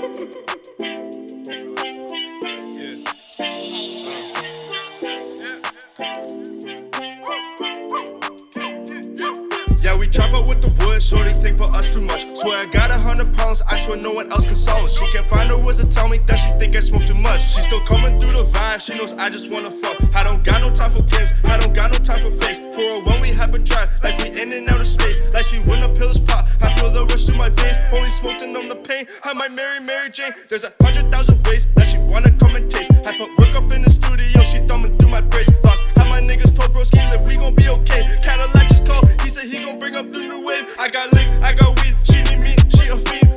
Yeah, we chop up with the wood, shorty think for us too much. Swear I got a hundred pounds, I swear no one else can solve it. She can't find her words to tell me that she think I smoke too much. She still coming through the vibe, she knows I just wanna fuck. I don't got no time for games, I don't got no time for fakes. For a oh one, we have a drive, like we in and out of space. Like we when the pills pop, I feel the rush through my veins. Only smoked the pain. I might marry Mary Jane. There's a hundred thousand ways that she wanna come and taste. I put work up in the studio, she thumbing through my braids. Lost how my niggas told broski live, we gon' be okay. Cadillac just called, he said he gon' bring up the new wave. I got lick, I got weed, she need me, she a fiend.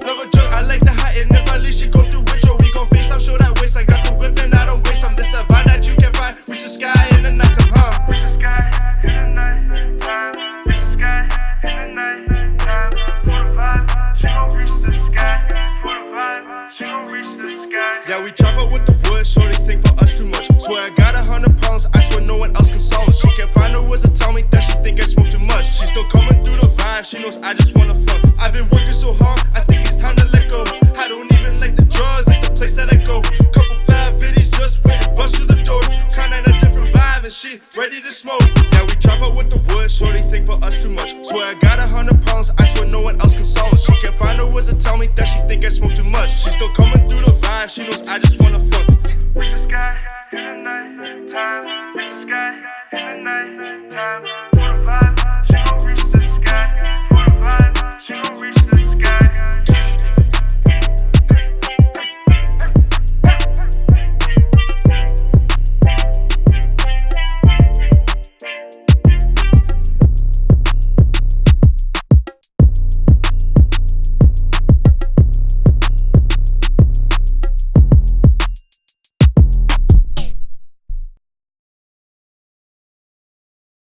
Yeah, we chop up with the wood, shorty think for us too much. Swear I got a hundred pounds, I swear no one else can solve it. She can't find her words to tell me that she think I smoke too much. She still coming through the vibe, she knows I just wanna fuck. I've been working so hard, I think it's time to let go. I don't even like the drugs, like the place that I go. Couple bad bitties just went bust through the door. Kinda in a different vibe, and she ready to smoke. Yeah, we chop up with the wood, shorty think for us too much. Swear I got a hundred pounds, I swear no one else can solve it. She can't find her words to tell me that she think I smoke too much. She still coming through the she knows I just wanna fuck. Reach the sky in the night time. Reach the sky in the night.